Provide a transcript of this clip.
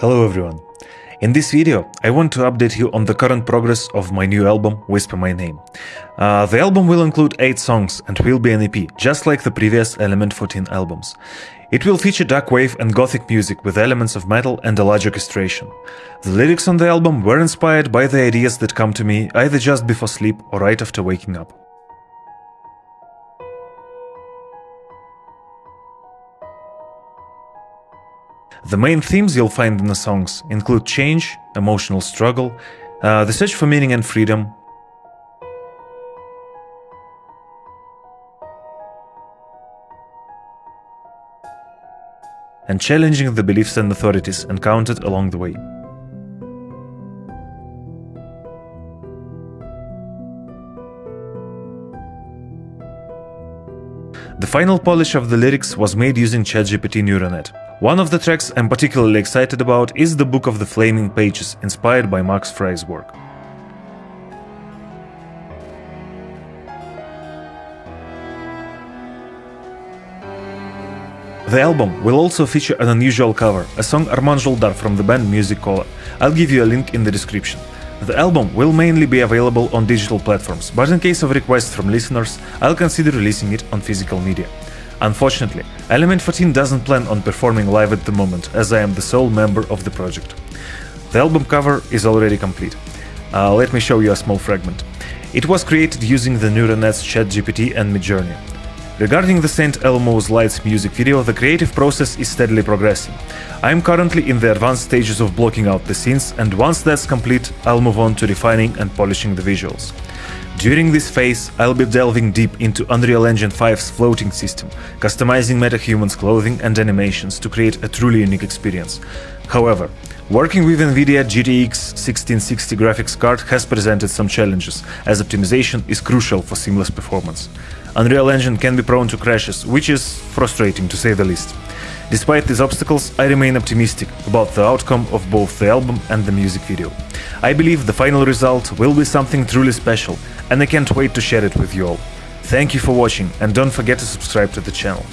Hello everyone. In this video, I want to update you on the current progress of my new album, Whisper My Name. Uh, the album will include 8 songs and will be an EP, just like the previous Element 14 albums. It will feature dark wave and gothic music with elements of metal and a large orchestration. The lyrics on the album were inspired by the ideas that come to me either just before sleep or right after waking up. The main themes you'll find in the songs include change, emotional struggle, uh, the search for meaning and freedom, and challenging the beliefs and authorities encountered along the way. The final polish of the lyrics was made using ChatGPT Neuronet. One of the tracks I'm particularly excited about is the Book of the Flaming Pages, inspired by Max Frei's work. The album will also feature an unusual cover, a song Armand Joldar from the band Music Cola. I'll give you a link in the description. The album will mainly be available on digital platforms, but in case of requests from listeners, I'll consider releasing it on physical media. Unfortunately, Element 14 doesn't plan on performing live at the moment, as I am the sole member of the project. The album cover is already complete. Uh, let me show you a small fragment. It was created using the Neuronet's ChatGPT and Midjourney. Regarding the St. Elmo's Lights music video, the creative process is steadily progressing. I am currently in the advanced stages of blocking out the scenes, and once that's complete, I'll move on to refining and polishing the visuals. During this phase, I'll be delving deep into Unreal Engine 5's floating system, customizing MetaHuman's clothing and animations to create a truly unique experience. However, working with NVIDIA GTX 1660 graphics card has presented some challenges, as optimization is crucial for seamless performance. Unreal Engine can be prone to crashes, which is frustrating to say the least. Despite these obstacles, I remain optimistic about the outcome of both the album and the music video. I believe the final result will be something truly special, and I can't wait to share it with you all. Thank you for watching and don't forget to subscribe to the channel.